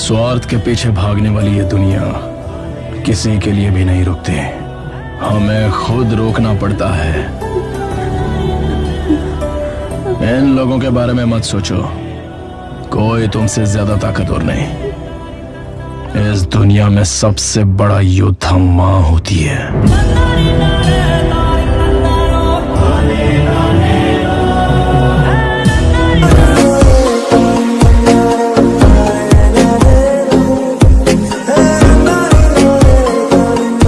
स्वार्थ के पीछे भागने वाली ये दुनिया किसी के लिए भी नहीं रुकती। हमें खुद रोकना पड़ता है। इन लोगों के बारे में मत सोचो। कोई तुमसे ज़्यादा ताकतवर नहीं। इस दुनिया में सबसे बड़ा योद्धा माँ होती है।